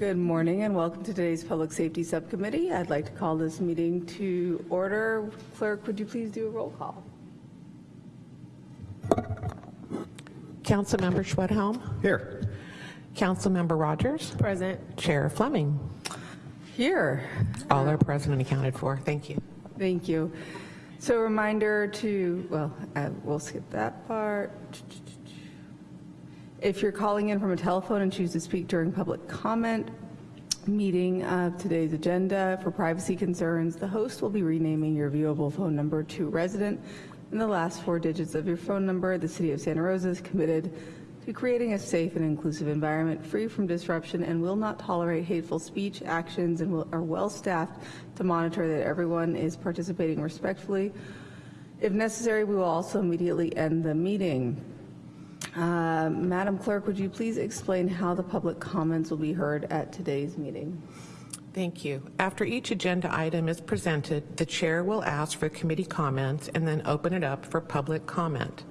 Good morning and welcome to today's Public Safety Subcommittee. I'd like to call this meeting to order. Clerk, would you please do a roll call? Councilmember Schwedhelm, Here. Councilmember Rogers, Present. Chair Fleming. Here. All are present and accounted for. Thank you. Thank you. So a reminder to, well, uh, we'll skip that part. If you're calling in from a telephone and choose to speak during public comment meeting of today's agenda for privacy concerns, the host will be renaming your viewable phone number to resident and the last four digits of your phone number. The City of Santa Rosa is committed to creating a safe and inclusive environment free from disruption and will not tolerate hateful speech, actions, and will, are well staffed to monitor that everyone is participating respectfully. If necessary, we will also immediately end the meeting. Uh, Madam Clerk, would you please explain how the public comments will be heard at today's meeting? Thank you. After each agenda item is presented, the chair will ask for committee comments and then open it up for public comment.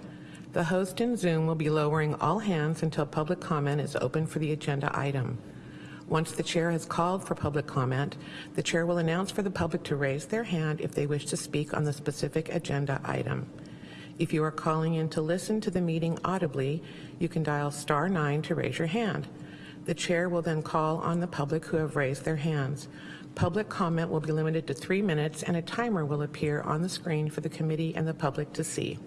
The host in Zoom will be lowering all hands until public comment is open for the agenda item. Once the chair has called for public comment, the chair will announce for the public to raise their hand if they wish to speak on the specific agenda item. If you are calling in to listen to the meeting audibly, you can dial star nine to raise your hand. The chair will then call on the public who have raised their hands. Public comment will be limited to three minutes and a timer will appear on the screen for the committee and the public to see.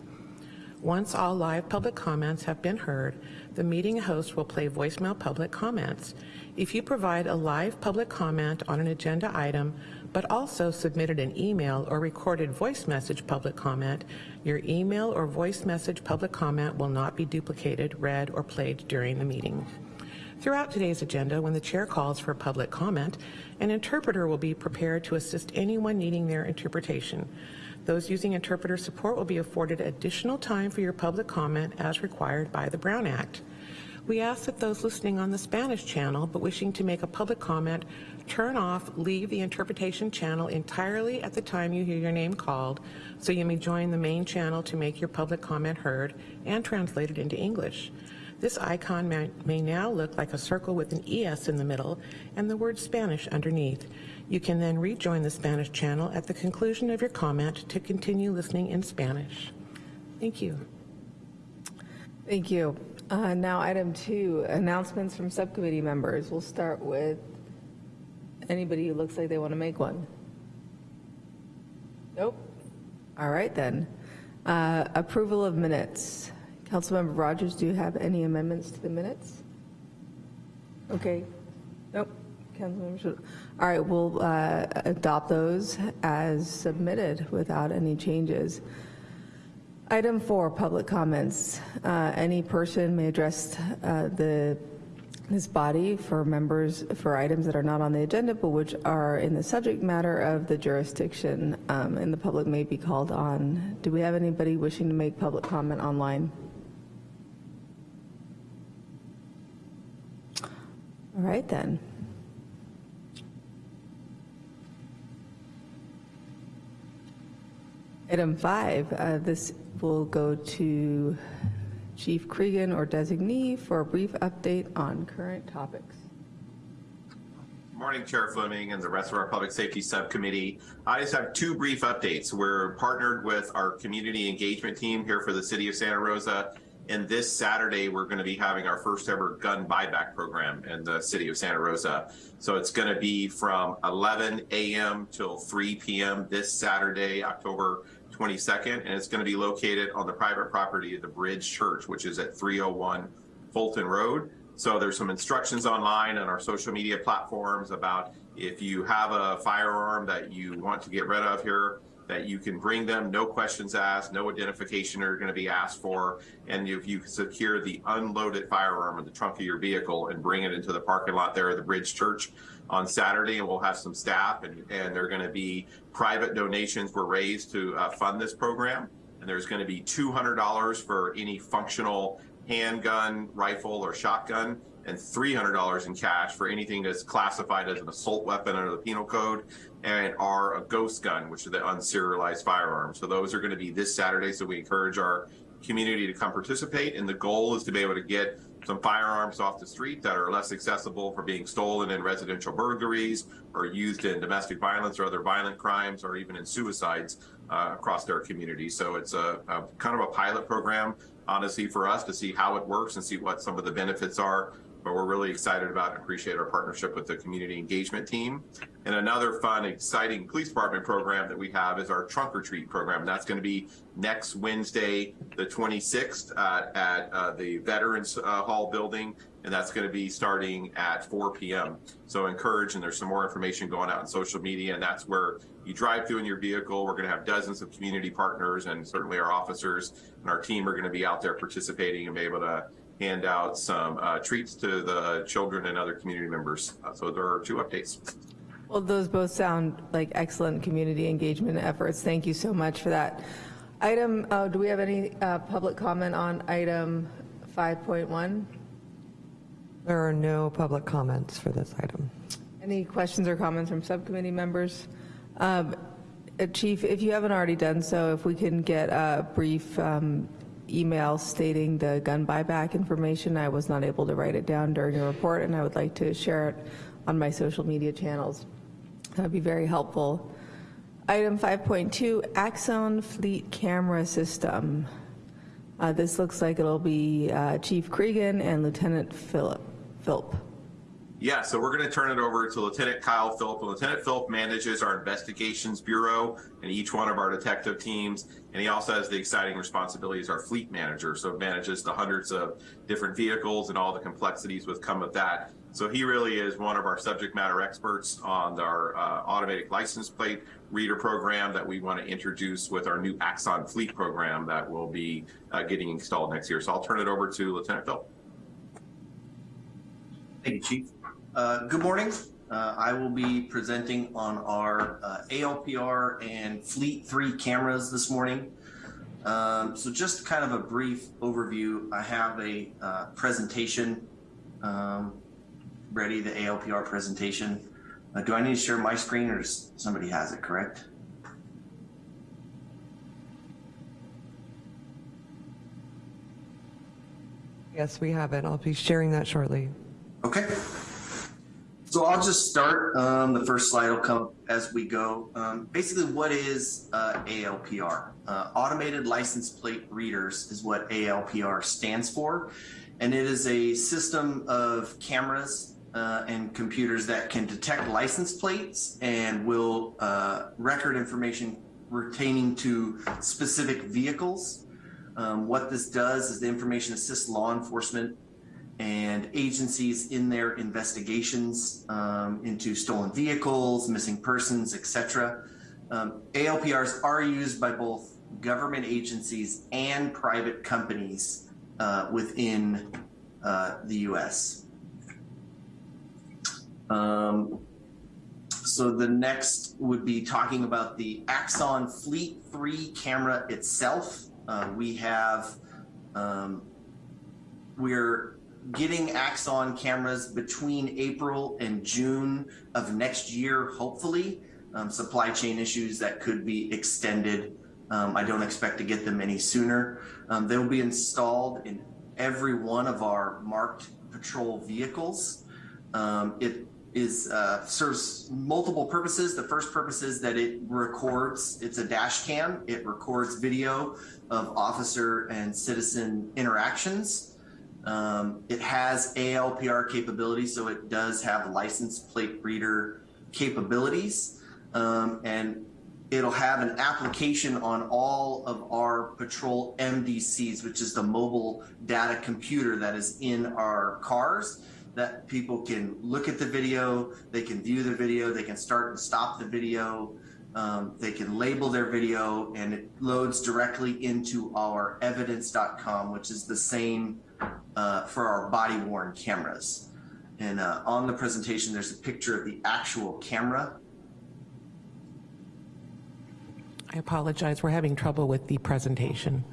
Once all live public comments have been heard, the meeting host will play voicemail public comments. If you provide a live public comment on an agenda item, but also submitted an email or recorded voice message public comment, your email or voice message public comment will not be duplicated, read, or played during the meeting. Throughout today's agenda, when the chair calls for public comment, an interpreter will be prepared to assist anyone needing their interpretation. Those using interpreter support will be afforded additional time for your public comment as required by the Brown Act. We ask that those listening on the Spanish channel but wishing to make a public comment turn off leave the interpretation channel entirely at the time you hear your name called so you may join the main channel to make your public comment heard and translated into English. This icon may, may, now look like a circle with an ES in the middle and the word Spanish underneath. You can then rejoin the Spanish channel at the conclusion of your comment to continue listening in Spanish. Thank you. Thank you. Uh, now item two, announcements from subcommittee members. We'll start with anybody who looks like they want to make one. Nope. All right then. Uh, approval of minutes. Councilmember Rogers, do you have any amendments to the minutes? Okay. Nope. Councilmember All right, we'll uh, adopt those as submitted without any changes. Item four, public comments. Uh, any person may address uh, the this body for members for items that are not on the agenda but which are in the subject matter of the jurisdiction um, and the public may be called on. Do we have anybody wishing to make public comment online? All right then. Item five, uh, this will go to Chief Cregan or designee for a brief update on current topics. Morning, Chair Fleming and the rest of our Public Safety Subcommittee. I just have two brief updates. We're partnered with our community engagement team here for the City of Santa Rosa. And this Saturday, we're going to be having our first ever gun buyback program in the City of Santa Rosa. So it's going to be from 11 a.m. till 3 p.m. this Saturday, October 22nd, and it's going to be located on the private property of the Bridge Church, which is at 301 Fulton Road. So there's some instructions online on our social media platforms about if you have a firearm that you want to get rid of here, that you can bring them, no questions asked, no identification are going to be asked for, and if you secure the unloaded firearm in the trunk of your vehicle and bring it into the parking lot there at the Bridge Church on Saturday, and we'll have some staff, and, and they're going to be private donations were raised to uh, fund this program, and there's going to be $200 for any functional handgun, rifle, or shotgun, and $300 in cash for anything that's classified as an assault weapon under the penal code and are a ghost gun, which are the unserialized firearms. So those are going to be this Saturday. So we encourage our community to come participate. And the goal is to be able to get some firearms off the street that are less accessible for being stolen in residential burglaries or used in domestic violence or other violent crimes or even in suicides uh, across their community. So it's a, a kind of a pilot program, honestly, for us to see how it works and see what some of the benefits are but we're really excited about and appreciate our partnership with the community engagement team. And another fun, exciting police department program that we have is our trunk or treat program. That's going to be next Wednesday, the 26th uh, at uh, the Veterans uh, Hall building. And that's going to be starting at 4 p.m. So encourage, and there's some more information going out on social media. And that's where you drive through in your vehicle. We're going to have dozens of community partners and certainly our officers and our team are going to be out there participating and be able to hand out some uh, treats to the children and other community members. Uh, so there are two updates. Well, those both sound like excellent community engagement efforts. Thank you so much for that. Item, uh, do we have any uh, public comment on item 5.1? There are no public comments for this item. Any questions or comments from subcommittee members? Um, uh, Chief, if you haven't already done so, if we can get a brief um, email stating the gun buyback information. I was not able to write it down during your report, and I would like to share it on my social media channels. That would be very helpful. Item 5.2, Axon Fleet Camera System. Uh, This looks like it'll be uh, Chief Cregan and Lieutenant Philip. Philp. Yeah, so we're going to turn it over to Lieutenant Kyle Philp. Lieutenant Philp manages our investigations bureau and each one of our detective teams. And he also has the exciting responsibility as our fleet manager. So manages the hundreds of different vehicles and all the complexities with come with that. So he really is one of our subject matter experts on our uh, automatic license plate reader program that we want to introduce with our new Axon fleet program that will be uh, getting installed next year. So I'll turn it over to Lieutenant Philp. Thank you, Chief. Uh, good morning. Uh, I will be presenting on our uh, ALPR and Fleet 3 cameras this morning. Um, so just kind of a brief overview. I have a uh, presentation um, ready, the ALPR presentation. Do I need to share my screen or somebody has it, correct? Yes, we have it. I'll be sharing that shortly. Okay. So I'll just start. Um, the first slide will come as we go. Um, basically, what is uh, ALPR? Uh, Automated License Plate Readers is what ALPR stands for. And it is a system of cameras uh, and computers that can detect license plates and will uh, record information pertaining to specific vehicles. Um, what this does is the information assists law enforcement and agencies in their investigations um, into stolen vehicles, missing persons, etc. Um, ALPRs are used by both government agencies and private companies uh, within uh, the U.S. Um, so the next would be talking about the Axon Fleet 3 camera itself. Uh, we have, um, we're getting Axon cameras between April and June of next year, hopefully. Um, supply chain issues that could be extended. Um, I don't expect to get them any sooner. Um, they'll be installed in every one of our marked patrol vehicles. Um, it is uh, serves multiple purposes. The first purpose is that it records, it's a dash cam. It records video of officer and citizen interactions. Um, it has ALPR capability, so it does have license plate reader capabilities. Um, and it'll have an application on all of our patrol MDCs, which is the mobile data computer that is in our cars that people can look at the video, they can view the video, they can start and stop the video, um, they can label their video, and it loads directly into our evidence.com, which is the same uh, for our body worn cameras. And uh, on the presentation, there's a picture of the actual camera. I apologize, we're having trouble with the presentation.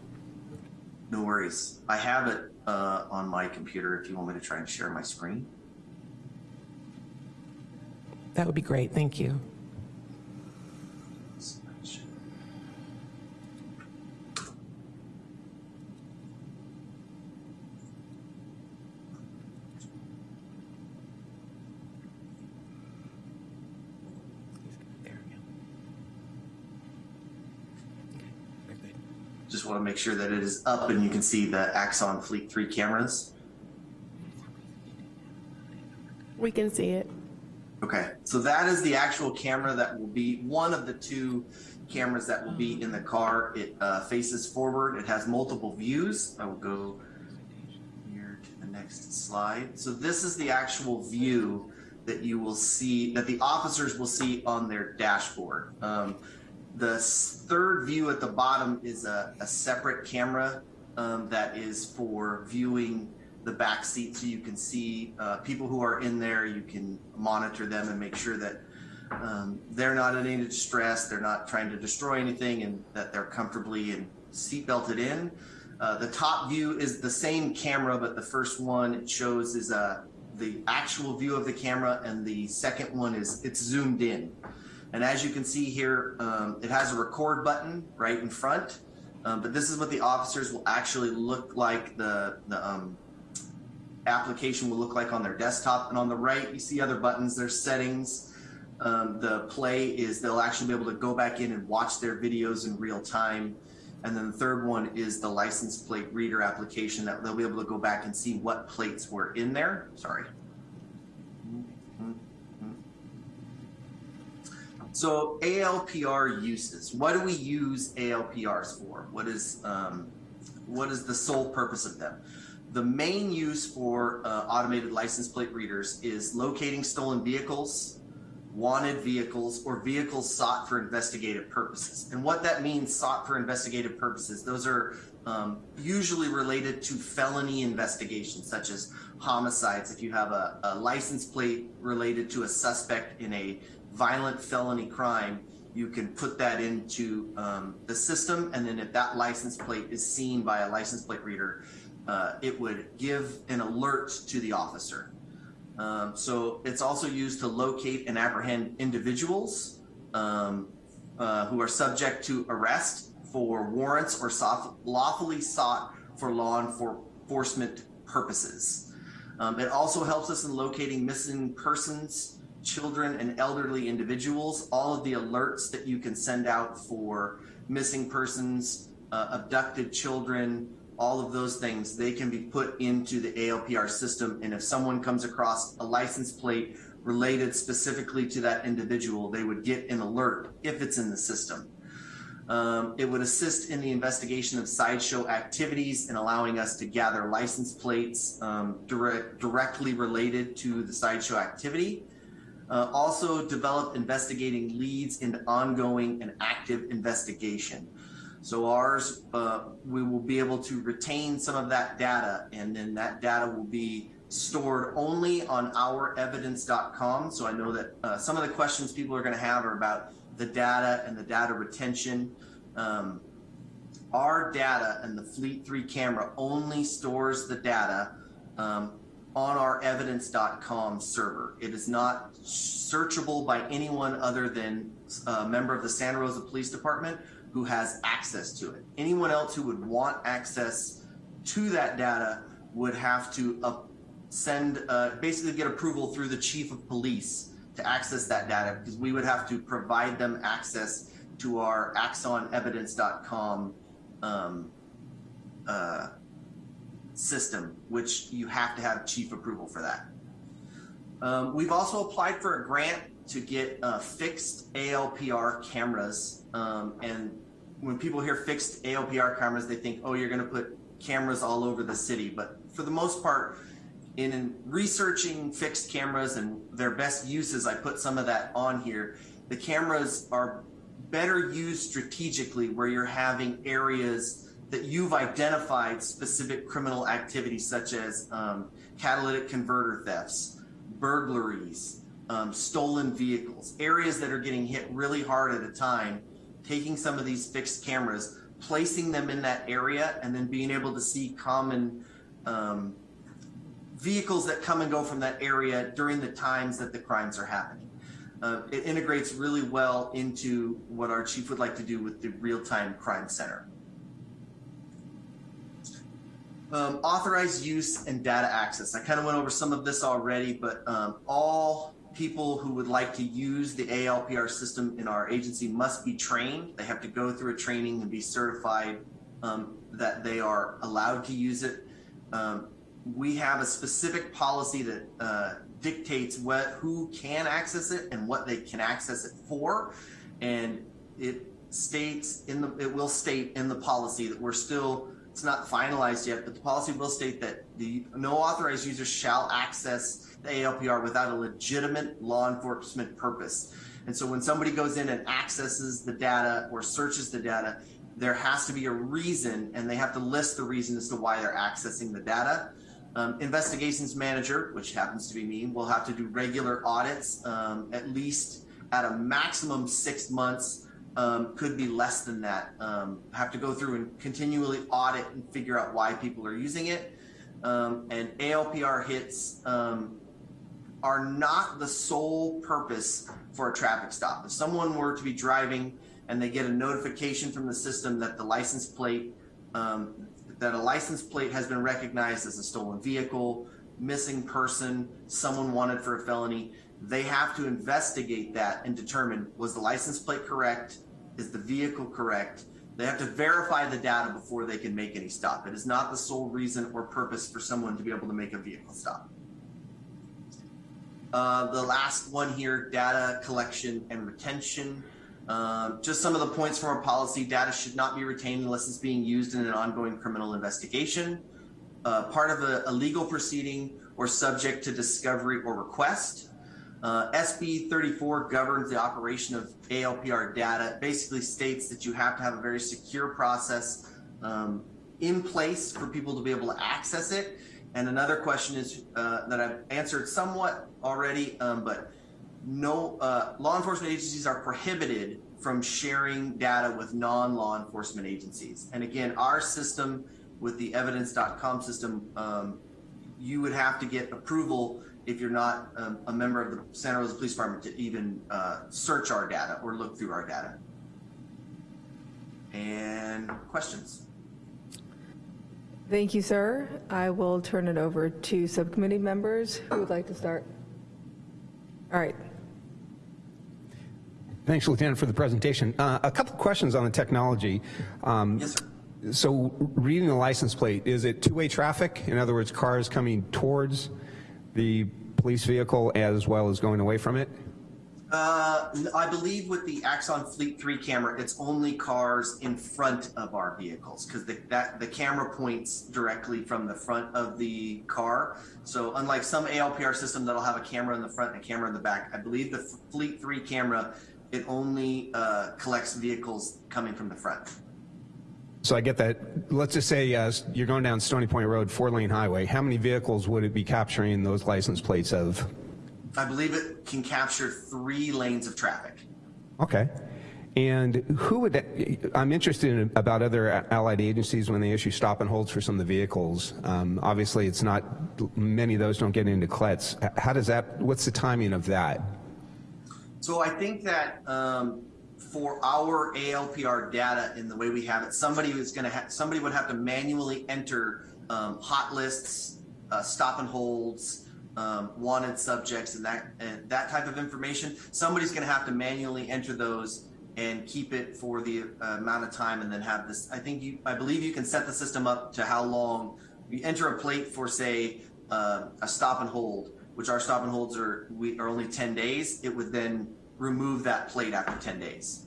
No worries. I have it uh, on my computer if you want me to try and share my screen. That would be great, thank you. Just want to make sure that it is up and you can see the Axon Fleet 3 cameras. We can see it. Okay, so that is the actual camera that will be one of the two cameras that will be in the car. It uh, faces forward. It has multiple views. I will go here to the next slide. So this is the actual view that you will see, that the officers will see on their dashboard. Um, the third view at the bottom is a, a separate camera um, that is for viewing the back seat so you can see uh, people who are in there. You can monitor them and make sure that um, they're not in any distress, they're not trying to destroy anything, and that they're comfortably and seat belted in. Uh, the top view is the same camera, but the first one it shows is uh, the actual view of the camera, and the second one is it's zoomed in. And as you can see here, um, it has a record button right in front. Um, but this is what the officers will actually look like. The the um, application will look like on their desktop. And on the right, you see other buttons. There's settings. Um, the play is they'll actually be able to go back in and watch their videos in real time. And then the third one is the license plate reader application that they'll be able to go back and see what plates were in there. Sorry. So ALPR uses. What do we use ALPRs for? What is um, what is the sole purpose of them? The main use for uh, automated license plate readers is locating stolen vehicles, wanted vehicles, or vehicles sought for investigative purposes. And what that means, sought for investigative purposes, those are um, usually related to felony investigations, such as homicides. If you have a, a license plate related to a suspect in a violent felony crime, you can put that into um, the system, and then if that license plate is seen by a license plate reader, uh, it would give an alert to the officer. Um, so it's also used to locate and apprehend individuals um, uh, who are subject to arrest for warrants or soft, lawfully sought for law enforcement purposes. Um, it also helps us in locating missing persons, children, and elderly individuals. All of the alerts that you can send out for missing persons, uh, abducted children, all of those things, they can be put into the ALPR system. And if someone comes across a license plate related specifically to that individual, they would get an alert if it's in the system. Um, it would assist in the investigation of sideshow activities and allowing us to gather license plates um, direct, directly related to the sideshow activity. Uh, also develop investigating leads into ongoing and active investigation. So ours, uh, we will be able to retain some of that data and then that data will be stored only on ourevidence.com. So I know that uh, some of the questions people are going to have are about the data and the data retention. Um, our data and the Fleet 3 camera only stores the data um, on our evidence.com server. It is not searchable by anyone other than a member of the Santa Rosa Police Department who has access to it. Anyone else who would want access to that data would have to send, uh, basically get approval through the chief of police to access that data because we would have to provide them access to our axonevidence.com um, uh, system, which you have to have chief approval for that. Um, we've also applied for a grant to get uh, fixed ALPR cameras. Um, and when people hear fixed ALPR cameras, they think, oh, you're going to put cameras all over the city. But for the most part, in researching fixed cameras and their best uses, I put some of that on here. The cameras are better used strategically where you're having areas that you've identified specific criminal activities such as um, catalytic converter thefts, burglaries, um, stolen vehicles, areas that are getting hit really hard at a time, taking some of these fixed cameras, placing them in that area, and then being able to see common um, vehicles that come and go from that area during the times that the crimes are happening. Uh, it integrates really well into what our chief would like to do with the real-time crime center. Um, authorized use and data access. I kind of went over some of this already, but um, all people who would like to use the ALPR system in our agency must be trained. They have to go through a training and be certified um, that they are allowed to use it. Um, we have a specific policy that uh, dictates what who can access it and what they can access it for, and it states in the it will state in the policy that we're still it's not finalized yet, but the policy will state that the no authorized user shall access the ALPR without a legitimate law enforcement purpose. And so when somebody goes in and accesses the data or searches the data, there has to be a reason and they have to list the reason as to why they're accessing the data. Um, investigations manager, which happens to be me, will have to do regular audits, um, at least at a maximum six months, um, could be less than that. Um, have to go through and continually audit and figure out why people are using it. Um, and ALPR hits um, are not the sole purpose for a traffic stop. If someone were to be driving and they get a notification from the system that the license plate, um, that a license plate has been recognized as a stolen vehicle, missing person, someone wanted for a felony, they have to investigate that and determine was the license plate correct? Is the vehicle correct? They have to verify the data before they can make any stop. It is not the sole reason or purpose for someone to be able to make a vehicle stop. Uh, the last one here, data collection and retention. Um, just some of the points from our policy, data should not be retained unless it's being used in an ongoing criminal investigation, uh, part of a, a, legal proceeding or subject to discovery or request. Uh, SB 34 governs the operation of ALPR data. It basically states that you have to have a very secure process um, in place for people to be able to access it. And another question is uh, that I've answered somewhat already, um, but no uh, law enforcement agencies are prohibited from sharing data with non-law enforcement agencies. And again, our system with the evidence.com system, um, you would have to get approval if you're not um, a member of the Santa Rosa Police Department to even uh, search our data or look through our data. And questions? Thank you, sir. I will turn it over to subcommittee members who would like to start. All right. Thanks, Lieutenant, for the presentation. Uh, a couple questions on the technology. Um, yes, sir. So reading the license plate, is it two-way traffic? In other words, cars coming towards the police vehicle as well as going away from it? Uh, I believe with the Axon Fleet 3 camera, it's only cars in front of our vehicles because the, that the camera points directly from the front of the car. So unlike some ALPR system that'll have a camera in the front and a camera in the back, I believe the Fleet 3 camera, it only uh, collects vehicles coming from the front. So I get that. Let's just say uh, you're going down Stony Point Road, four-lane highway. How many vehicles would it be capturing those license plates of? I believe it can capture three lanes of traffic. Okay. And who would, that, I'm interested in about other allied agencies when they issue stop and holds for some of the vehicles. Um, obviously, it's not, many of those don't get into CLETS. How does that, what's the timing of that? So I think that um, for our ALPR data in the way we have it, somebody is going to somebody would have to manually enter um, hot lists, uh, stop and holds, um, wanted subjects and that and that type of information. Somebody's going to have to manually enter those and keep it for the uh, amount of time, and then have this. I think you, I believe you can set the system up to how long you enter a plate for, say, uh, a stop and hold, which our stop and holds are we are only 10 days. It would then remove that plate after 10 days.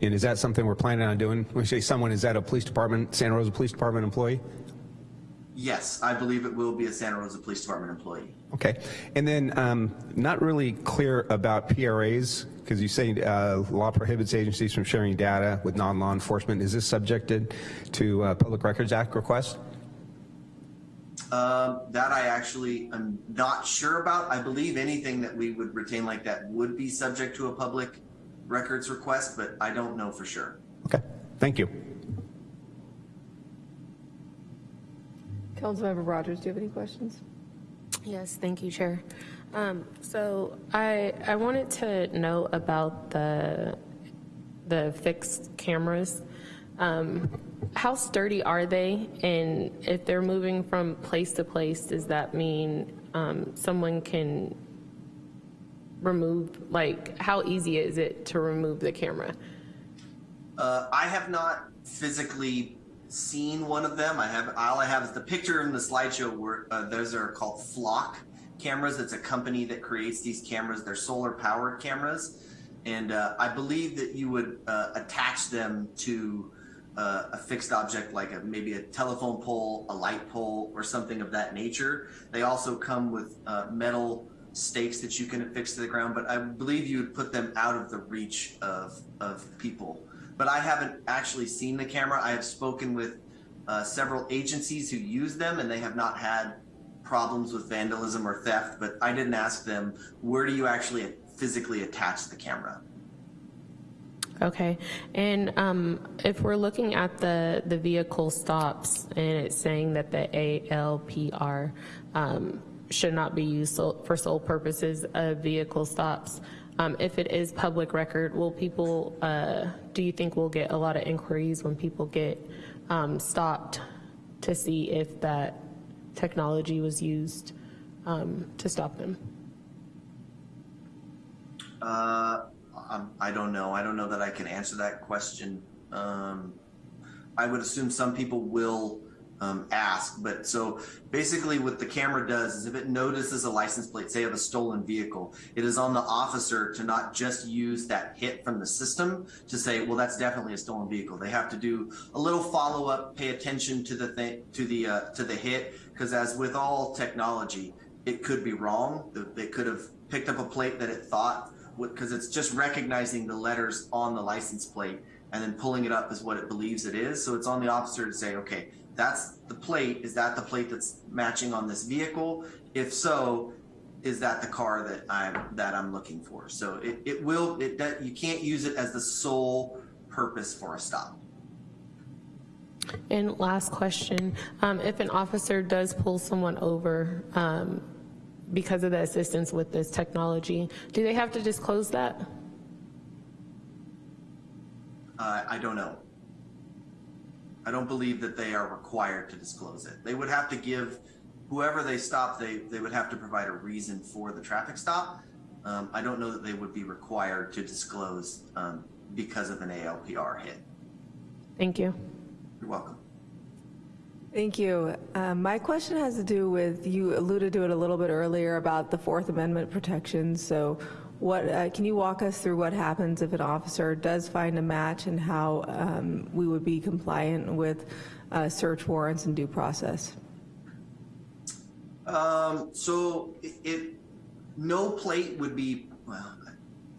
And is that something we're planning on doing? When you say someone, is that a police department, Santa Rosa Police Department employee? Yes, I believe it will be a Santa Rosa Police Department employee. Okay. And then um, not really clear about PRAs, because you say uh, law prohibits agencies from sharing data with non-law enforcement. Is this subjected to uh, Public Records Act request? Um, that I actually am not sure about. I believe anything that we would retain like that would be subject to a public records request, but I don't know for sure. Okay, thank you. Councilmember Rogers, do you have any questions? Yes, thank you, Chair. Um, so I I wanted to know about the the fixed cameras. Um, how sturdy are they? And if they're moving from place to place, does that mean um, someone can remove, like, how easy is it to remove the camera? Uh, I have not physically seen one of them. I have all I have is the picture in the slideshow where uh, those are called Flock cameras. It's a company that creates these cameras. They're solar powered cameras, and uh, I believe that you would uh, attach them to a fixed object like a, maybe a telephone pole, a light pole, or something of that nature. They also come with uh, metal stakes that you can affix to the ground, but I believe you would put them out of the reach of, of people. But I haven't actually seen the camera. I have spoken with uh, several agencies who use them and they have not had problems with vandalism or theft, but I didn't ask them, where do you actually physically attach the camera? Okay, and um, if we're looking at the, the vehicle stops and it's saying that the ALPR um, should not be used so- for sole purposes of vehicle stops, um, if it is public record, will people, uh, do you think we'll get a lot of inquiries when people get um, stopped to see if that technology was used um, to stop them? Uh, um, I don't know. I don't know that I can answer that question. Um, I would assume some people will um, ask, but so basically, what the camera does is if it notices a license plate, say of a stolen vehicle, it is on the officer to not just use that hit from the system to say, well, that's definitely a stolen vehicle. They have to do a little follow up, pay attention to the thing, to the uh, to the hit, because as with all technology, it could be wrong. They could have picked up a plate that it thought because it's just recognizing the letters on the license plate and then pulling it up is what it believes it is. So it's on the officer to say, okay, that's the plate. Is that the plate that's matching on this vehicle? If so, is that the car that I'm that I'm looking for? So it, it will it that you can't use it as the sole purpose for a stop. And last question, um, if an officer does pull someone over um, because of the assistance with this technology, do they have to disclose that? Uh, I don't know. I don't believe that they are required to disclose it. They would have to give whoever they stop. They they would have to provide a reason for the traffic stop. Um, I don't know that they would be required to disclose um, because of an ALPR hit. Thank you. You're welcome. Thank you. Um, My question has to do with, you alluded to it a little bit earlier about the Fourth Amendment protections. So what, uh, can you walk us through what happens if an officer does find a match and how um, we would be compliant with uh, search warrants and due process? Um, so it, no plate would be, well,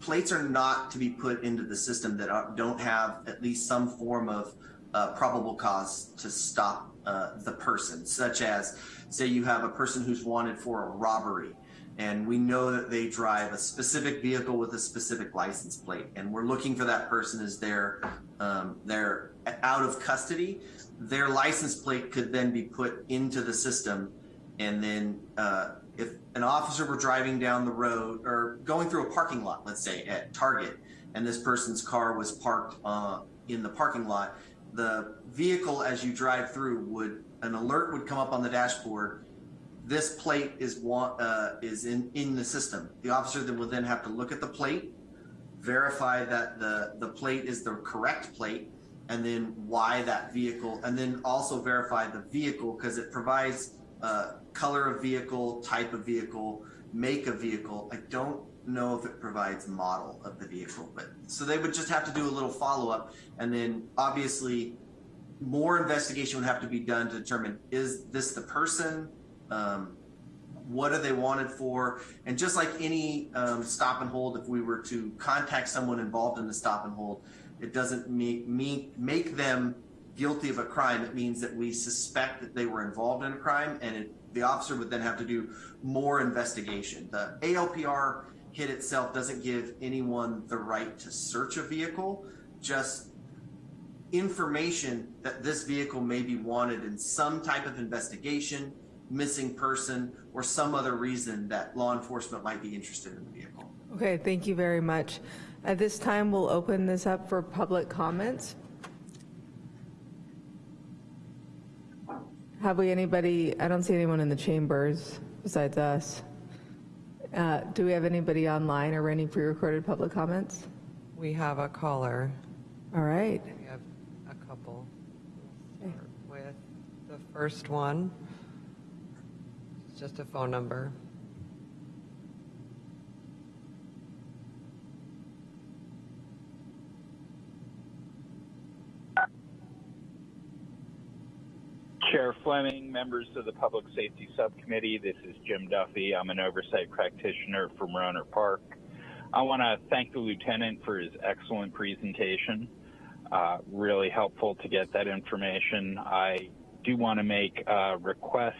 plates are not to be put into the system that don't have at least some form of uh, probable cause to stop uh, the person, such as, say, you have a person who's wanted for a robbery, and we know that they drive a specific vehicle with a specific license plate, and we're looking for that person as they're um, they're out of custody. Their license plate could then be put into the system, and then uh, if an officer were driving down the road or going through a parking lot, let's say at Target, and this person's car was parked uh, in the parking lot the vehicle as you drive through would an alert would come up on the dashboard. This plate is uh, is in in the system. The officer then will then have to look at the plate verify that the the plate is the correct plate and then why that vehicle and then also verify the vehicle because it provides uh, color of vehicle type of vehicle make of vehicle. I don't know if it provides model of the vehicle, but so they would just have to do a little follow up, and then obviously more investigation would have to be done to determine is this the person, um, what are they wanted for, and just like any um, stop and hold, if we were to contact someone involved in the stop and hold, it doesn't make make them guilty of a crime. It means that we suspect that they were involved in a crime, and it, the officer would then have to do more investigation. The ALPR hit itself doesn't give anyone the right to search a vehicle, just information that this vehicle may be wanted in some type of investigation, missing person, or some other reason that law enforcement might be interested in the vehicle. Okay, thank you very much. At this time, we'll open this up for public comments. Have we anybody, I don't see anyone in the chambers besides us. Uh, Do we have anybody online or any pre-recorded public comments? We have a caller. All right. We have a couple. Okay. first one. It's just a phone number. Chair Fleming, members of the Public Safety Subcommittee, this is Jim Duffy. I'm an oversight practitioner from Rohnert Park. I want to thank the lieutenant for his excellent presentation. Uh, really helpful to get that information. I do want to make a request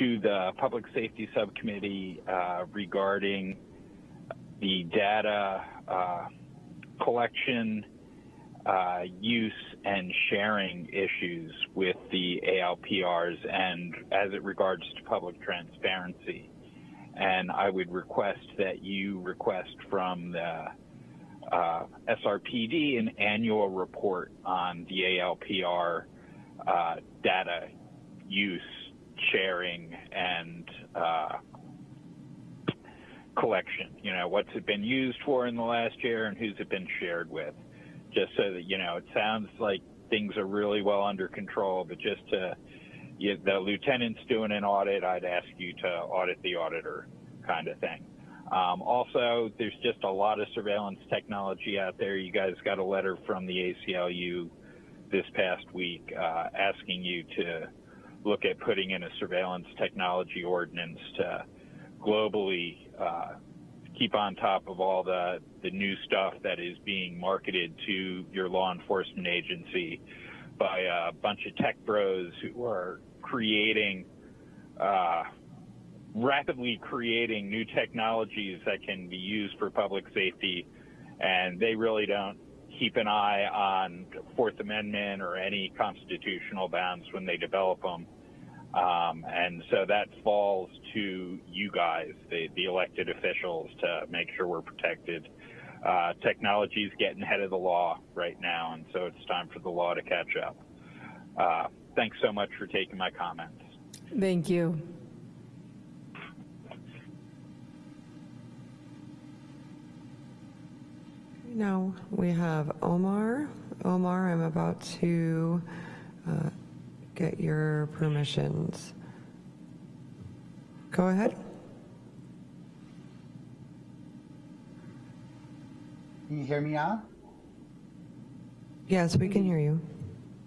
to the Public Safety Subcommittee uh, regarding the data uh, collection uh, use and sharing issues with the ALPRs and as it regards to public transparency. And I would request that you request from the uh, SRPD an annual report on the ALPR uh, data use, sharing, and uh, collection. You know, what's it been used for in the last year and who's it been shared with? Just so that you know it sounds like things are really well under control but just to you, the lieutenant's doing an audit i'd ask you to audit the auditor kind of thing. Um, also there's just a lot of surveillance technology out there. You guys got a letter from the aclu this past week uh, asking you to look at putting in a surveillance technology ordinance to globally uh, keep on top of all the, the new stuff that is being marketed to your law enforcement agency by a bunch of tech bros who are creating, uh, rapidly creating new technologies that can be used for public safety. And they really don't keep an eye on Fourth Amendment or any constitutional bounds when they develop them. Um, and so that falls to you guys, the, the elected officials, to make sure we're protected. Uh, technology is getting ahead of the law right now, and so it's time for the law to catch up. Uh, thanks so much for taking my comments. Thank you. Now we have Omar. Omar, I'm about to uh, get your permissions. Go ahead. Can you hear me now? Yes, we can hear you.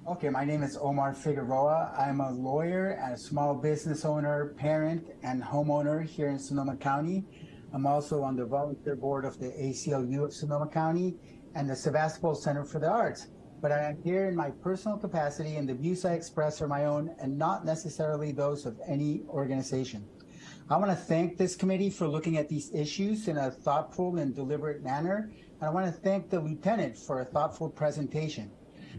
Okay, my name is Omar Figueroa. I'm a lawyer and a small business owner, parent, and homeowner here in Sonoma County. I'm also on the volunteer board of the ACLU of Sonoma County and the Sebastopol Center for the Arts. But I am here in my personal capacity, and the views I express are my own and not necessarily those of any organization. I want to thank this committee for looking at these issues in a thoughtful and deliberate manner. And I want to thank the lieutenant for a thoughtful presentation.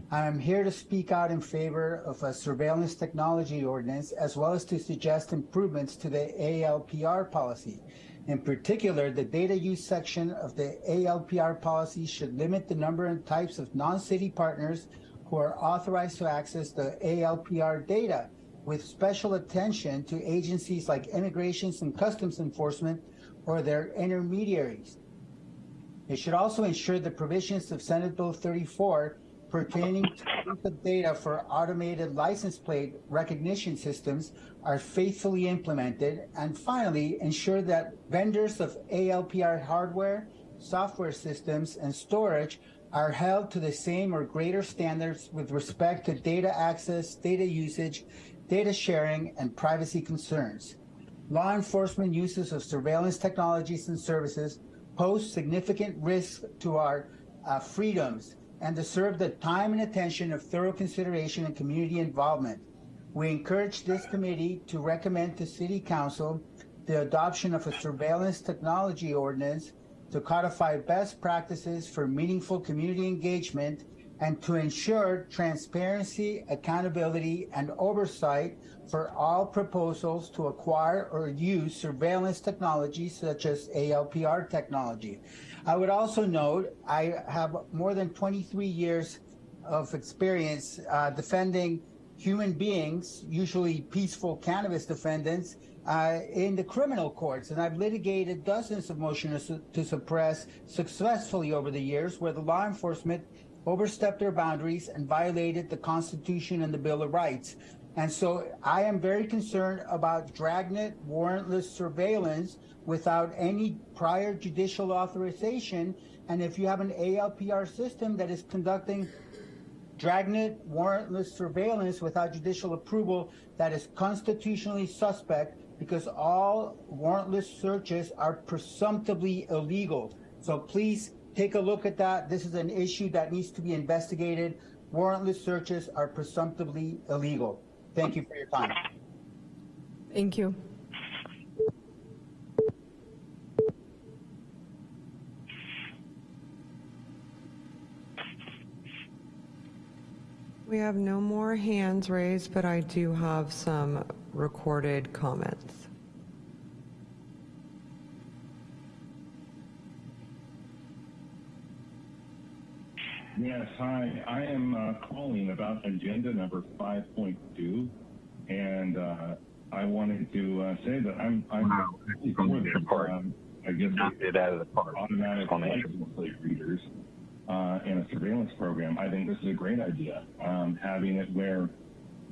I am here to speak out in favor of a surveillance technology ordinance, as well as to suggest improvements to the ALPR policy. In particular, the data use section of the ALPR policy should limit the number and types of non-city partners who are authorized to access the ALPR data, with special attention to agencies like Immigrations and Customs Enforcement or their intermediaries. It should also ensure the provisions of Senate Bill 34 pertaining to data for automated license plate recognition systems are faithfully implemented. And finally, ensure that vendors of ALPR hardware, software systems, and storage are held to the same or greater standards with respect to data access, data usage, data sharing, and privacy concerns. Law enforcement uses of surveillance technologies and services pose significant risks to our uh, freedoms and deserve the time and attention of thorough consideration and community involvement. We encourage this committee to recommend to City Council the adoption of a surveillance technology ordinance to codify best practices for meaningful community engagement and to ensure transparency, accountability, and oversight for all proposals to acquire or use surveillance technology such as ALPR technology. I would also note I have more than 23 years of experience uh, defending human beings, usually peaceful cannabis defendants, uh, in the criminal courts. And I've litigated dozens of motions to suppress successfully over the years where the law enforcement overstepped their boundaries and violated the Constitution and the Bill of Rights. And so I am very concerned about dragnet warrantless surveillance without any prior judicial authorization. And if you have an ALPR system that is conducting dragnet warrantless surveillance without judicial approval, that is constitutionally suspect because all warrantless searches are presumptively illegal. So please take a look at that. This is an issue that needs to be investigated. Warrantless searches are presumptively illegal. Thank you for your time. Thank you. We have no more hands raised, but I do have some recorded comments. Yes, hi. I am uh, calling about agenda number 5.2, and uh, I wanted to uh, say that I'm I'm for this. Um, I guess it out of the park. automatic license plate readers uh, and a surveillance program. I think this is a great idea. Um, having it where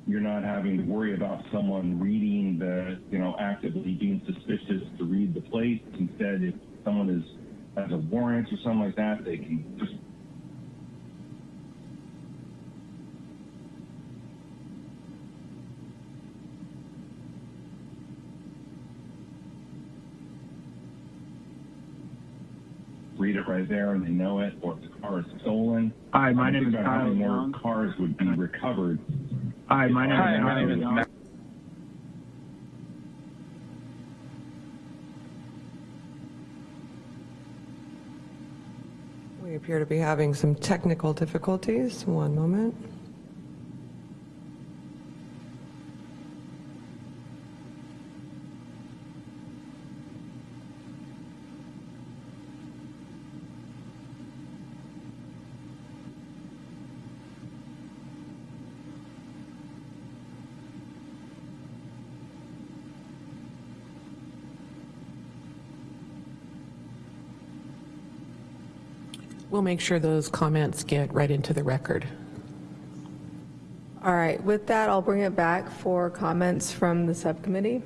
you're not having to worry about someone reading the, you know, actively being suspicious to read the plates. Instead, if someone is has a warrant or something like that, they can just read it right there and they know it, or if the car is stolen. Hi, my I name think is about how Kyle many more cars would be recovered. Hi, my name Hi, is my name is Matt. We appear to be having some technical difficulties. One moment. We'll make sure those comments get right into the record. All right, with that, I'll bring it back for comments from the subcommittee.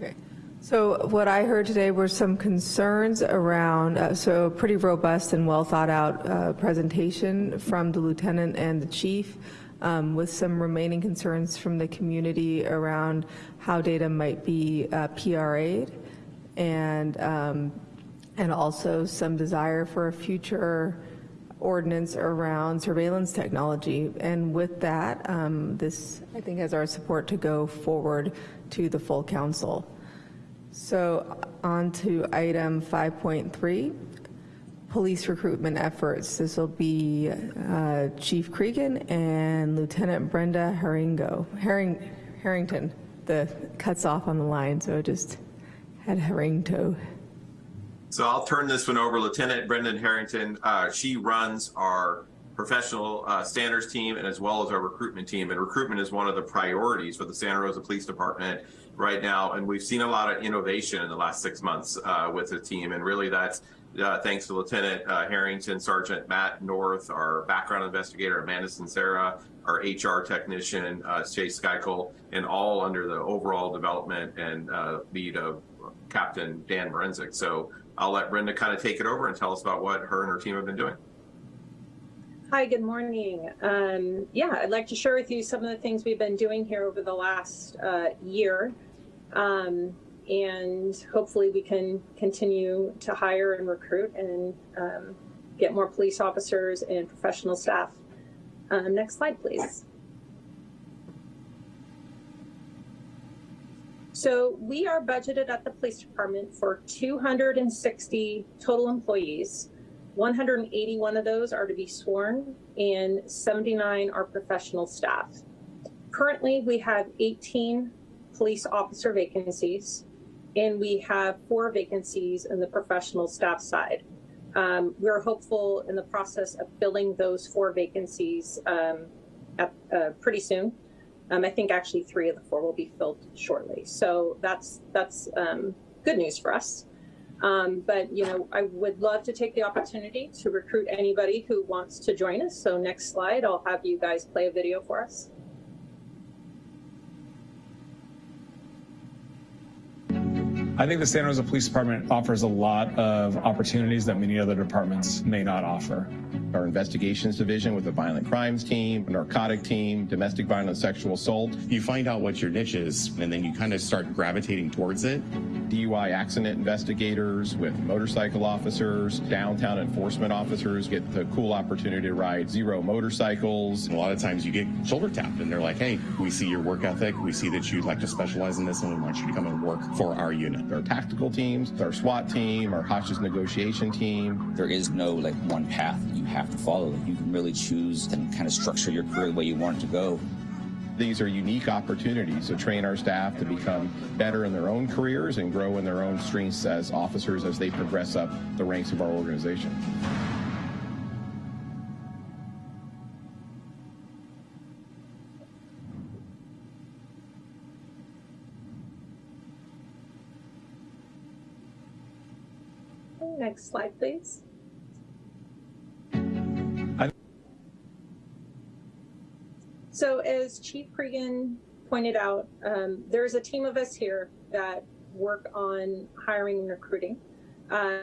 Okay, so what I heard today were some concerns around, uh, so pretty robust and well thought out uh, presentation from the lieutenant and the chief um, with some remaining concerns from the community around how data might be uh, PRA'd and, um, and also some desire for a future ordinance around surveillance technology. And with that, um, this, I think, has our support to go forward to the full council. So on to item 5.3, police recruitment efforts. This will be uh, Chief Cregan and Lieutenant Brenda Herringo, Herring, Harrington. The cuts off on the line, so just had Herringto. So I'll turn this one over. To Lieutenant Brendan Harrington, uh, she runs our professional uh, standards team and as well as our recruitment team. And recruitment is one of the priorities for the Santa Rosa Police Department right now. And we've seen a lot of innovation in the last six months uh, with the team. And really that's uh, thanks to Lieutenant uh, Harrington, Sergeant Matt North, our background investigator, Amanda Sincera, our HR technician, uh, Chase Skykel, and all under the overall development and uh, lead of Captain Dan Morenzik. So I'll let Brenda kind of take it over and tell us about what her and her team have been doing. Hi, good morning. Um, yeah, I'd like to share with you some of the things we've been doing here over the last uh, year. Um, and hopefully we can continue to hire and recruit and um, get more police officers and professional staff. Um, next slide, please. So we are budgeted at the police department for 260 total employees. 181 of those are to be sworn and 79 are professional staff. Currently, we have 18 police officer vacancies and we have four vacancies in the professional staff side. Um, we're hopeful in the process of filling those four vacancies um, at, uh, pretty soon. Um, I think actually three of the four will be filled shortly. So that's that's um, good news for us. Um, but, you know, I would love to take the opportunity to recruit anybody who wants to join us. So next slide, I'll have you guys play a video for us. I think the Santa Rosa Police Department offers a lot of opportunities that many other departments may not offer. Our investigations division with the violent crimes team, narcotic team, domestic violence, sexual assault. You find out what your niche is, and then you kind of start gravitating towards it. DUI accident investigators with motorcycle officers, downtown enforcement officers get the cool opportunity to ride Zero motorcycles. A lot of times you get shoulder tapped, and they're like, hey, we see your work ethic, we see that you'd like to specialize in this, and we want you to come and work for our unit. Our tactical teams, our SWAT team, our hostage negotiation team. There is no like one path you have to follow. You can really choose and kind of structure your career the way you want it to go. These are unique opportunities to train our staff to become better in their own careers and grow in their own strengths as officers as they progress up the ranks of our organization. Next slide, please. So as Chief Cregan pointed out, um, there's a team of us here that work on hiring and recruiting. Uh,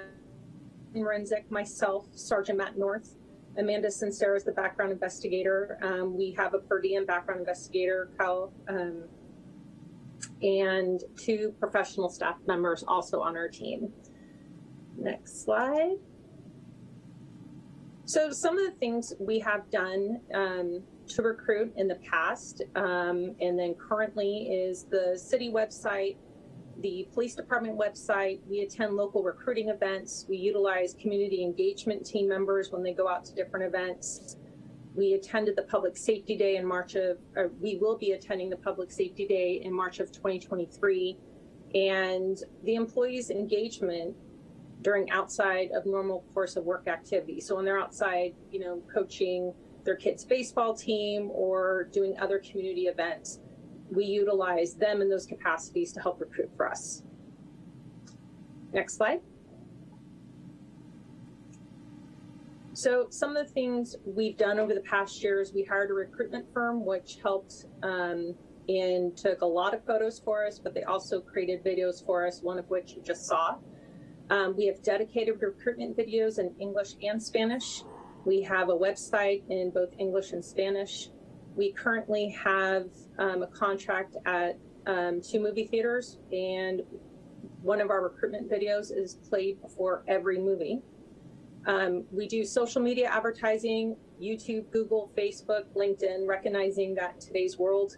Renzik, myself, Sergeant Matt North, Amanda Sincero is the background investigator. Um, we have a per diem background investigator, Kyle, um, and two professional staff members also on our team. Next slide. So some of the things we have done um, to recruit in the past um, and then currently is the city website, the police department website. We attend local recruiting events. We utilize community engagement team members when they go out to different events. We attended the Public Safety Day in March of, we will be attending the Public Safety Day in March of 2023. And the employees' engagement during outside of normal course of work activity. So when they're outside, you know, coaching their kids' baseball team or doing other community events, we utilize them in those capacities to help recruit for us. Next slide. So some of the things we've done over the past years, we hired a recruitment firm, which helped um, and took a lot of photos for us, but they also created videos for us, one of which you just saw. Um, we have dedicated recruitment videos in English and Spanish. We have a website in both English and Spanish. We currently have um, a contract at um, two movie theaters, and one of our recruitment videos is played before every movie. Um, we do social media advertising, YouTube, Google, Facebook, LinkedIn, recognizing that today's world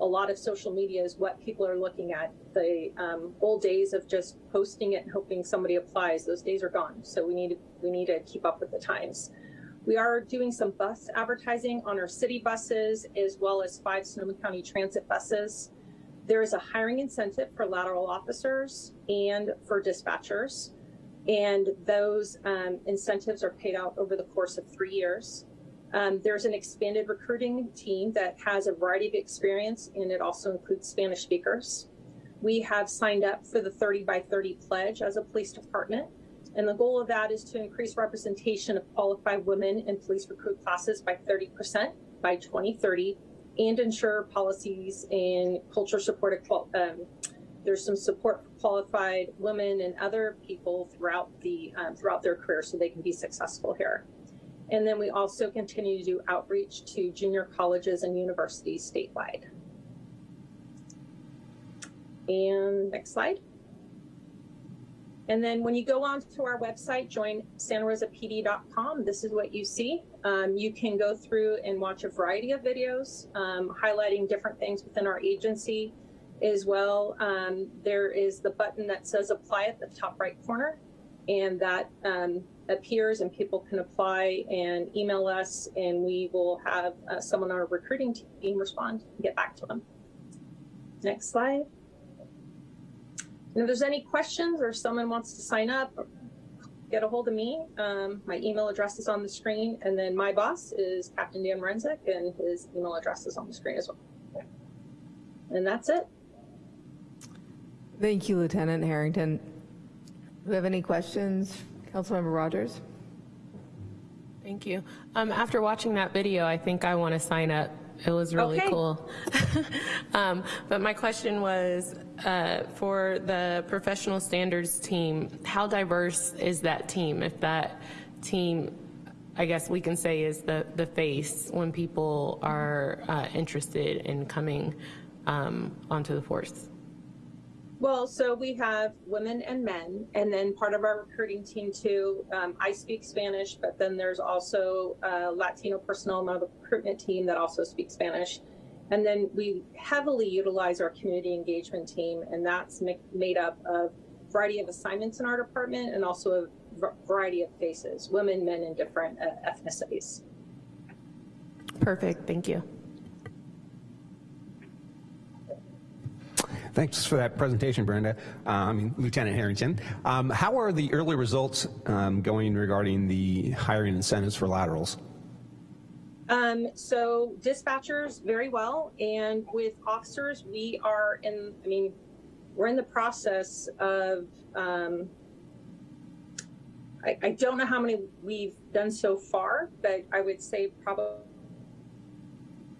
a lot of social media is what people are looking at. The um, old days of just posting it and hoping somebody applies, those days are gone. So we need to, we need to keep up with the times. We are doing some bus advertising on our city buses as well as five Sonoma County Transit buses. There is a hiring incentive for lateral officers and for dispatchers. And those um, incentives are paid out over the course of three years. Um, there's an expanded recruiting team that has a variety of experience and it also includes Spanish speakers. We have signed up for the 30 by 30 pledge as a police department. And the goal of that is to increase representation of qualified women in police recruit classes by 30% by 2030 and ensure policies and culture support. Um, there's some support for qualified women and other people throughout the um, throughout their career so they can be successful here. And then we also continue to do outreach to junior colleges and universities statewide. And next slide. And then when you go on to our website, join santarosapd.com, this is what you see. Um, you can go through and watch a variety of videos um, highlighting different things within our agency as well. Um, there is the button that says apply at the top right corner and that um, appears and people can apply and email us and we will have uh, someone on our recruiting team respond and get back to them. Next slide. And if there's any questions or someone wants to sign up, get a hold of me. Um, my email address is on the screen and then my boss is Captain Dan Renzik and his email address is on the screen as well. And that's it. Thank you, Lieutenant Harrington. Do we have any questions? Councilmember Rogers? Thank you. Um, after watching that video, I think I want to sign up. It was really Okay. cool. um, but my question was uh, for the professional standards team, how diverse is that team? If that team, I guess we can say, is the, the face when people are uh, interested in coming um, onto the force? Well, so we have women and men, and then part of our recruiting team too. Um, I speak Spanish, but then there's also uh, Latino personnel on the recruitment team that also speaks Spanish. And then we heavily utilize our community engagement team, and that's ma- made up of a variety of assignments in our department and also a variety of faces, women, men, and different uh, ethnicities. Perfect. Thank you. Thanks for that presentation, Brenda. Uh, I mean, Lieutenant Harrington. Um, how are the early results um, going regarding the hiring incentives for laterals? Um, so dispatchers very well, and with officers, we are in. I mean, we're in the process of. Um, I, I don't know how many we've done so far, but I would say probably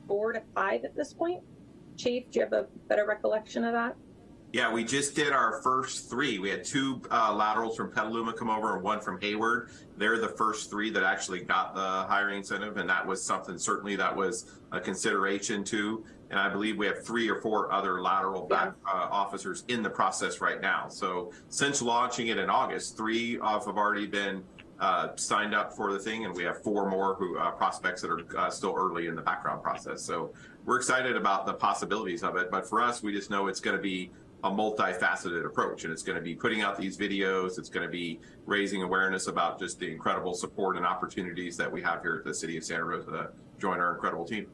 four to five at this point. Chief, do you have a better recollection of that? Yeah, we just did our first three. We had two uh, laterals from Petaluma come over and one from Hayward. They're the first three that actually got the hiring incentive, and that was something certainly that was a consideration too. And I believe we have three or four other lateral back uh, officers in the process right now. So since launching it in August, three of have already been uh, signed up for the thing, and we have four more who uh, prospects that are uh, still early in the background process. So we're excited about the possibilities of it. But for us, we just know it's going to be a multifaceted approach, and it's going to be putting out these videos. It's going to be raising awareness about just the incredible support and opportunities that we have here at the City of Santa Rosa to join our incredible team.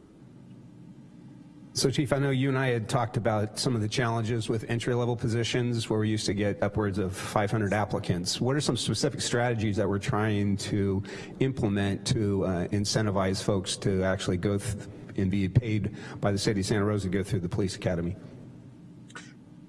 So Chief, I know you and I had talked about some of the challenges with entry-level positions where we used to get upwards of 500 applicants. What are some specific strategies that we're trying to implement to uh, incentivize folks to actually go and be paid by the city of Santa Rosa to go through the police academy?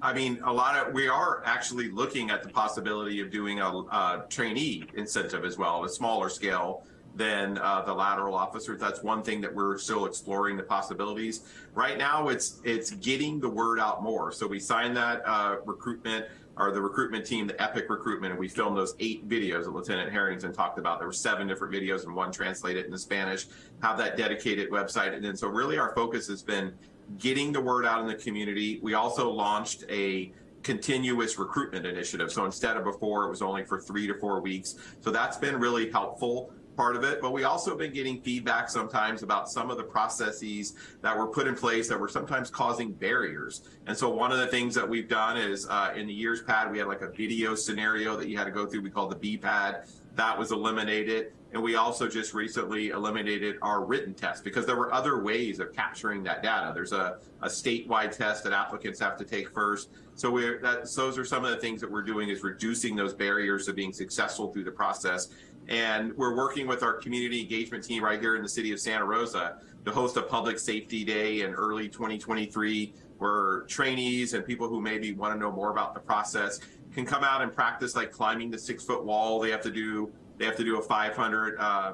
I mean, a lot of, we are actually looking at the possibility of doing a, a trainee incentive as well, a smaller scale than uh, the lateral officers. That's one thing that we're still exploring the possibilities. Right now, it's it's getting the word out more. So we signed that uh, recruitment or the recruitment team, the Epic recruitment, and we filmed those eight videos that Lieutenant Harrington talked about. There were seven different videos and one translated into Spanish. Have that dedicated website, and then so really our focus has been getting the word out in the community. We also launched a continuous recruitment initiative. So instead of before, it was only for three to four weeks. So that's been really helpful part of it, but we also have been getting feedback sometimes about some of the processes that were put in place that were sometimes causing barriers. And so one of the things that we've done is uh, in the years pad, we had like a video scenario that you had to go through. We called the B pad. That was eliminated. And we also just recently eliminated our written test because there were other ways of capturing that data. There's a, a statewide test that applicants have to take first. So we're that, those are some of the things that we're doing is reducing those barriers to being successful through the process. And we're working with our community engagement team right here in the city of Santa Rosa to host a public safety day in early 2023 where trainees and people who maybe want to know more about the process can come out and practice like climbing the six foot wall. They have to do they have to do a 500 uh,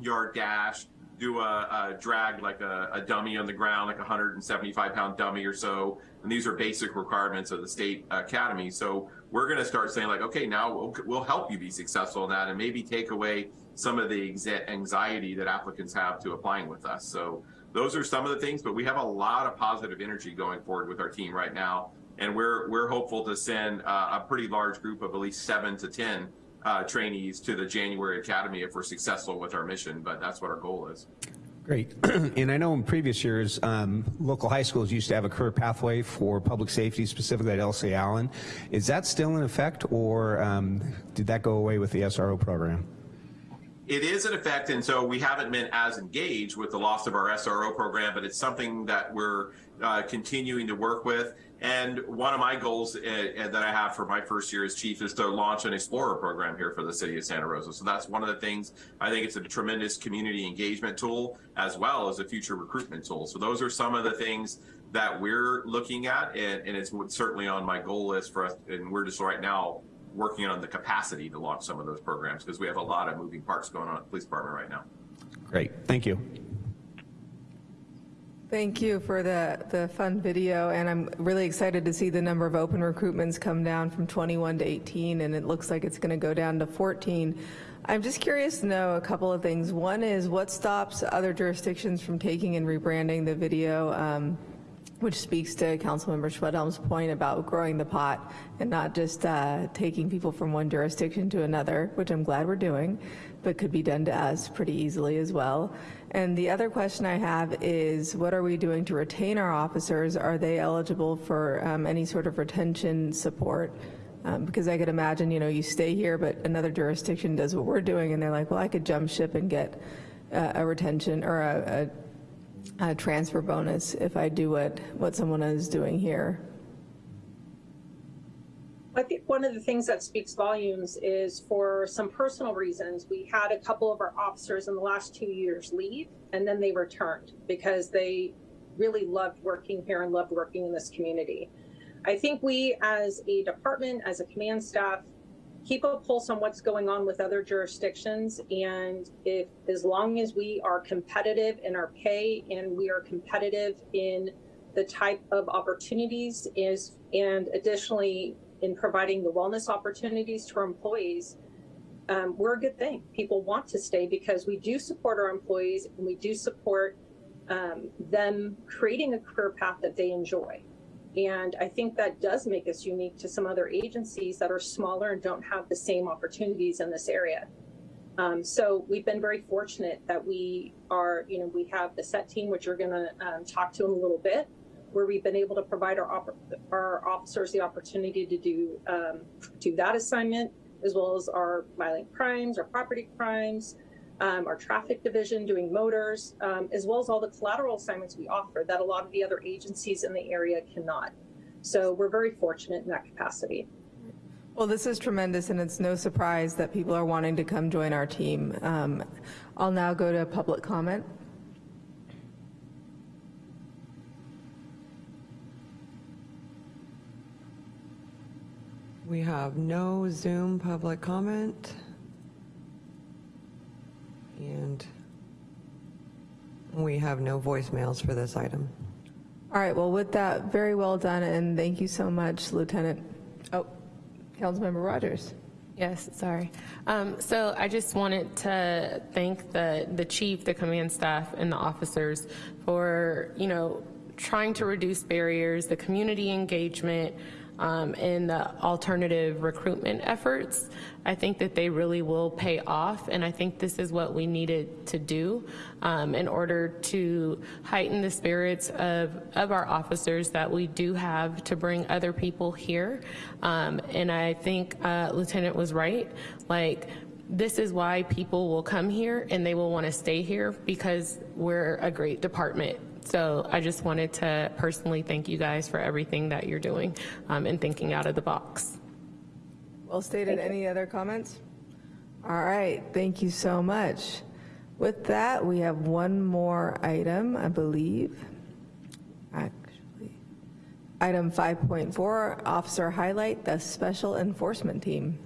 yard dash, do a, a drag like a, a, dummy on the ground, like a 175 pound dummy or so. And these are basic requirements of the state academy. So we're going to start saying like, okay, now we'll, we'll help you be successful in that and maybe take away some of the anxiety that applicants have to applying with us. So those are some of the things, but we have a lot of positive energy going forward with our team right now. And we're, we're hopeful to send uh, a pretty large group of at least seven to 10 uh, trainees to the January Academy if we're successful with our mission, but that's what our goal is. Great. and I know in previous years, um, local high schools used to have a career pathway for public safety, specifically at Elsie Allen. Is that still in effect, or um, did that go away with the SRO program? It is in effect, and so we haven't been as engaged with the loss of our SRO program, but it's something that we're uh, continuing to work with. And one of my goals uh, that I have for my first year as chief is to launch an Explorer program here for the city of Santa Rosa. So that's one of the things I think it's a tremendous community engagement tool as well as a future recruitment tool. So those are some of the things that we're looking at, and, and it's certainly on my goal list for us. And we're just right now working on the capacity to launch some of those programs because we have a lot of moving parts going on at the police department right now. Great, thank you. Thank you for the, the fun video, and I'm really excited to see the number of open recruitments come down from 21 to 18, and it looks like it's going to go down to 14. I'm just curious to know a couple of things. One is what stops other jurisdictions from taking and rebranding the video, um, which speaks to Councilmember Schwedhelm's point about growing the pot and not just uh, taking people from one jurisdiction to another, which I'm glad we're doing, but could be done to us pretty easily as well. And the other question I have is what are we doing to retain our officers? Are they eligible for um, any sort of retention support? Um, because I could imagine, you know, you stay here, but another jurisdiction does what we're doing, and they're like, well, I could jump ship and get uh, a retention or a, a, a transfer bonus if I do what, what someone is doing here. I think one of the things that speaks volumes is for some personal reasons, we had a couple of our officers in the last two years leave and then they returned because they really loved working here and loved working in this community. I think we as a department, as a command staff, keep a pulse on what's going on with other jurisdictions. And if, as long as we are competitive in our pay and we are competitive in the type of opportunities is, and additionally in providing the wellness opportunities to our employees, um, we're a good thing. People want to stay because we do support our employees and we do support um, them creating a career path that they enjoy. And I think that does make us unique to some other agencies that are smaller and don't have the same opportunities in this area. Um, so we've been very fortunate that we are, you know, we have the set team, which you're going to um, talk to in a little bit, where we've been able to provide our, our officers the opportunity to do, um, do that assignment, as well as our violent crimes, our property crimes, um, our traffic division doing motors, um, as well as all the collateral assignments we offer that a lot of the other agencies in the area cannot. So we're very fortunate in that capacity. Well, this is tremendous, and it's no surprise that people are wanting to come join our team. Um, I'll now go to public comment. We have no Zoom public comment. And we have no voicemails for this item. All right, well, with that, very well done, and thank you so much, Lieutenant. Oh, Councilmember Rogers. Yes, sorry. Um, so I just wanted to thank the, the chief, the command staff, and the officers for, you know, trying to reduce barriers, the community engagement, um, in the alternative recruitment efforts. I think that they really will pay off, and I think this is what we needed to do um, in order to heighten the spirits of, of our officers that we do have to bring other people here. Um, and I think uh, Lieutenant was right. Like, this is why people will come here and they will want to stay here because we're a great department so I just wanted to personally thank you guys for everything that you're doing um, and thinking out of the box. Well stated. Any other comments? All right. Thank you so much. With that, we have one more item, I believe. Actually, item 5.4, officer highlight, the special enforcement team.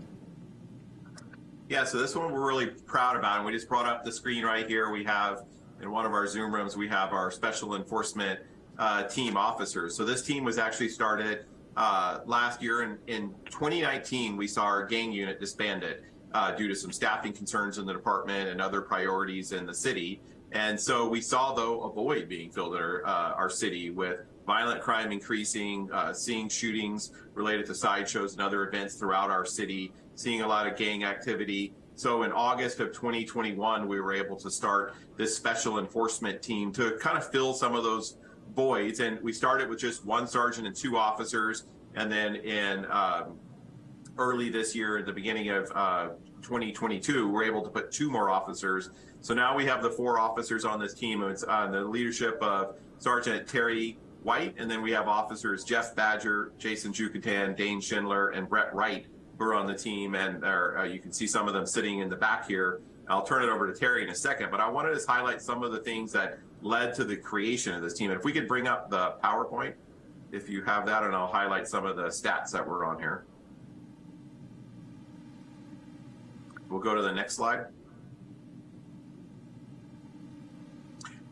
Yeah, so this one we're really proud about, and we just brought up the screen right here. We have in one of our Zoom rooms, we have our special enforcement uh, team officers. So this team was actually started uh, last year. In, in 2019, we saw our gang unit disbanded uh, due to some staffing concerns in the department and other priorities in the city. And so we saw, though, a void being filled in our, uh, our city with violent crime increasing, uh, seeing shootings related to sideshows and other events throughout our city, seeing a lot of gang activity. So in August of 2021, we were able to start this special enforcement team to kind of fill some of those voids. And we started with just one sergeant and two officers. And then in um, early this year, at the beginning of uh, 2022, we're able to put two more officers. So now we have the four officers on this team. It's uh, the leadership of Sergeant Terry White, and then we have officers Jeff Badger, Jason Jucatan, Dane Schindler, and Brett Wright who are on the team, and uh, you can see some of them sitting in the back here. I'll turn it over to Terry in a second, but I wanted to highlight some of the things that led to the creation of this team. And if we could bring up the PowerPoint, if you have that, and I'll highlight some of the stats that were on here. We'll go to the next slide.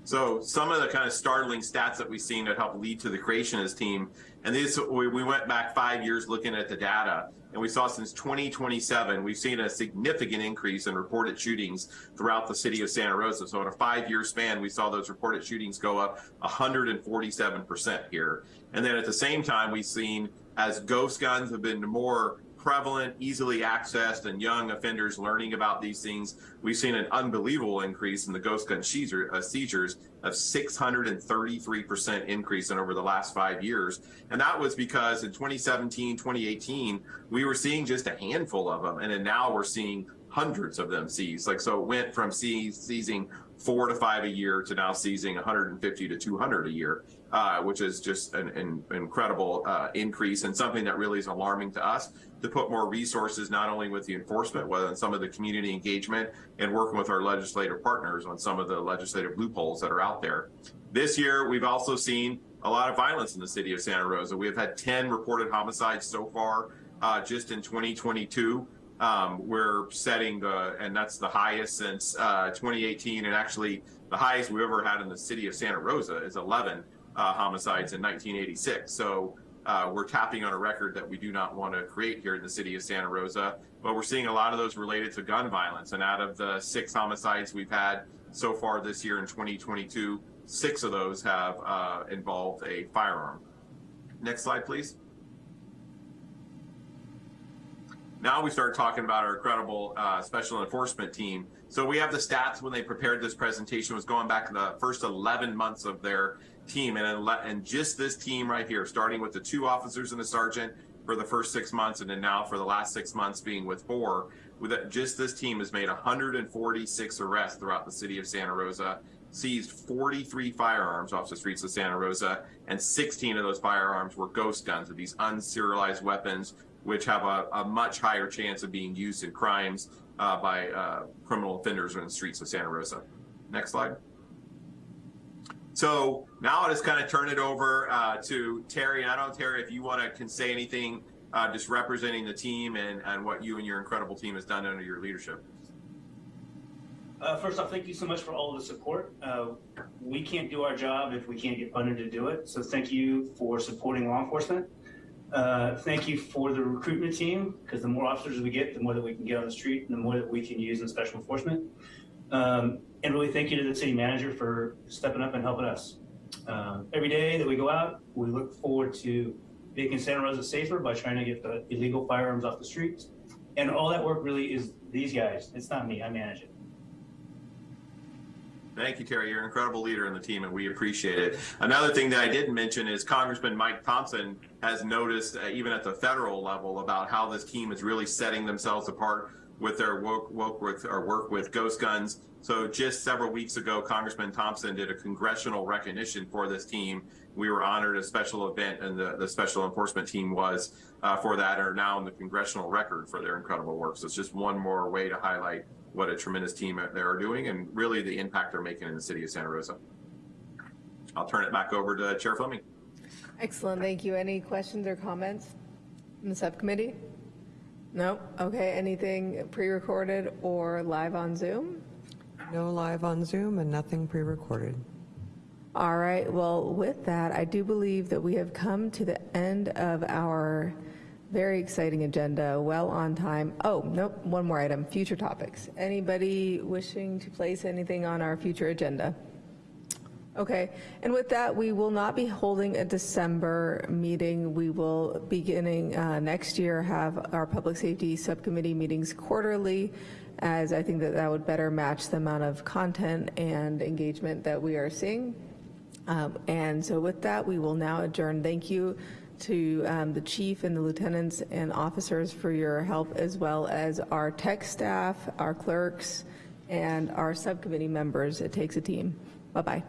So some of the kind of startling stats that we've seen that helped lead to the creation of this team, and these we, we went back five years looking at the data, and we saw since 2027 we've seen a significant increase in reported shootings throughout the city of Santa Rosa. So in a five-year span, we saw those reported shootings go up 147% here. And then at the same time, we've seen as ghost guns have been more prevalent, easily accessed, and young offenders learning about these things, we've seen an unbelievable increase in the ghost gun seizure, uh, seizures of 633% increase in over the last five years. And that was because in 2017, 2018, we were seeing just a handful of them. And then now we're seeing hundreds of them seized. Like, so it went from seizing four to five a year to now seizing 150 to 200 a year uh, which is just an, an incredible uh, increase and something that really is alarming to us to put more resources not only with the enforcement, but on some of the community engagement and working with our legislative partners on some of the legislative loopholes that are out there. This year, we've also seen a lot of violence in the city of Santa Rosa. We have had 10 reported homicides so far uh, just in 2022. Um, we're setting the, and that's the highest since uh, 2018, and actually the highest we've ever had in the city of Santa Rosa is 11 uh, homicides in 1986. So uh, we're tapping on a record that we do not want to create here in the city of Santa Rosa. But we're seeing a lot of those related to gun violence. And out of the six homicides we've had so far this year in 2022, six of those have uh, involved a firearm. Next slide, please. Now we start talking about our incredible uh, special enforcement team. So we have the stats when they prepared this presentation was going back to the first 11 months of their team and, and just this team right here, starting with the two officers and a sergeant for the first six months and then now for the last six months being with four, with just this team has made 146 arrests throughout the city of Santa Rosa, seized 43 firearms off the streets of Santa Rosa, and 16 of those firearms were ghost guns, these unserialized weapons, which have a, a much higher chance of being used in crimes uh, by uh, criminal offenders in the streets of Santa Rosa. Next slide. So now I'll just kind of turn it over uh, to Terry. And I don't Terry, if you want to can say anything uh, just representing the team and, and what you and your incredible team has done under your leadership. Uh, first off, thank you so much for all the support. Uh, we can't do our job if we can't get funded to do it. So thank you for supporting law enforcement. Uh, thank you for the recruitment team, because the more officers we get, the more that we can get on the street, and the more that we can use in special enforcement. Um, and really thank you to the city manager for stepping up and helping us. Um, every day that we go out, we look forward to making Santa Rosa safer by trying to get the illegal firearms off the streets. And all that work really is these guys. It's not me, I manage it. Thank you, Terry. You're an incredible leader in the team, and we appreciate it. Another thing that I didn't mention is Congressman Mike Thompson has noticed, uh, even at the federal level, about how this team is really setting themselves apart with their work, work with or work with ghost guns. So just several weeks ago, Congressman Thompson did a congressional recognition for this team. We were honored a special event, and the, the special enforcement team was uh, for that, are now in the congressional record for their incredible work. So it's just one more way to highlight what a tremendous team they are doing and really the impact they're making in the city of Santa Rosa. I'll turn it back over to Chair Fleming. Excellent, thank you. Any questions or comments from the subcommittee? No? Okay, anything pre-recorded or live on Zoom? No live on Zoom and nothing pre-recorded. All right, well, with that, I do believe that we have come to the end of our very exciting agenda, well on time. Oh, nope, one more item, future topics. Anybody wishing to place anything on our future agenda? Okay, and with that, we will not be holding a December meeting. We will, beginning uh, next year, have our public safety subcommittee meetings quarterly, as I think that that would better match the amount of content and engagement that we are seeing. Um, and so with that, we will now adjourn. Thank you to um, the chief and the lieutenants and officers for your help, as well as our tech staff, our clerks, and our subcommittee members. It takes a team. Bye-bye.